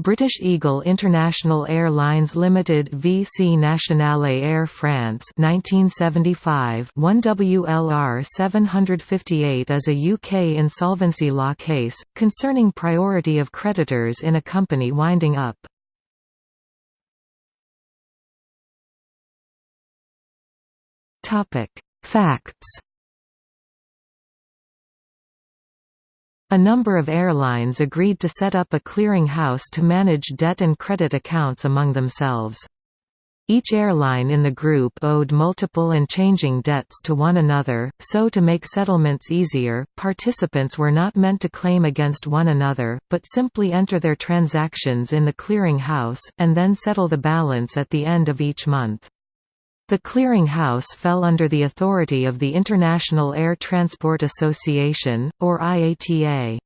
British Eagle International Airlines Limited VC Nationale Air France 1975 1 WLR 758 is a UK insolvency law case, concerning priority of creditors in a company winding up. Facts A number of airlines agreed to set up a clearing house to manage debt and credit accounts among themselves. Each airline in the group owed multiple and changing debts to one another, so to make settlements easier, participants were not meant to claim against one another, but simply enter their transactions in the clearing house, and then settle the balance at the end of each month. The clearing house fell under the authority of the International Air Transport Association, or IATA.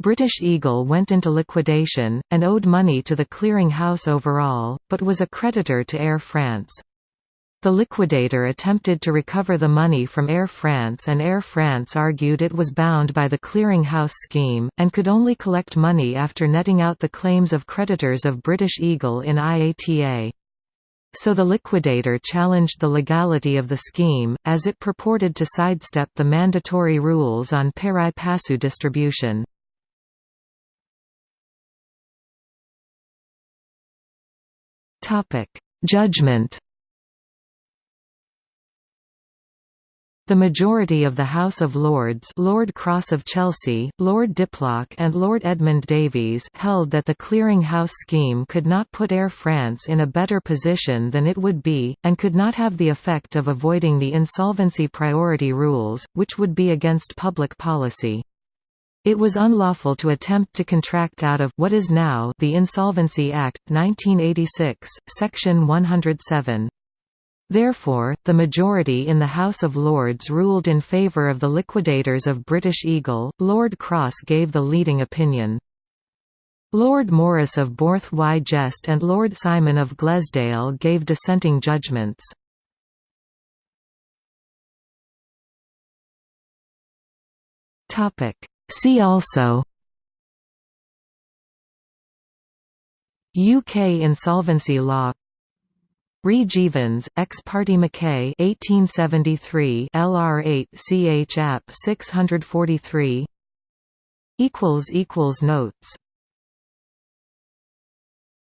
British Eagle went into liquidation, and owed money to the clearing house overall, but was a creditor to Air France. The liquidator attempted to recover the money from Air France and Air France argued it was bound by the clearing house scheme, and could only collect money after netting out the claims of creditors of British Eagle in IATA. So the liquidator challenged the legality of the scheme, as it purported to sidestep the mandatory rules on pari passu distribution. Judgment The majority of the House of Lords Lord Cross of Chelsea, Lord Diplock and Lord Edmund Davies held that the clearing house scheme could not put Air France in a better position than it would be, and could not have the effect of avoiding the insolvency priority rules, which would be against public policy. It was unlawful to attempt to contract out of what is now the Insolvency Act, 1986, Section 107. Therefore, the majority in the House of Lords ruled in favour of the liquidators of British Eagle, Lord Cross gave the leading opinion. Lord Morris of Borth y Gest and Lord Simon of Glaisdale gave dissenting judgments. See also UK insolvency law Re Jeavons, ex parte Mackay 1873 LR8 CH App 643 equals equals notes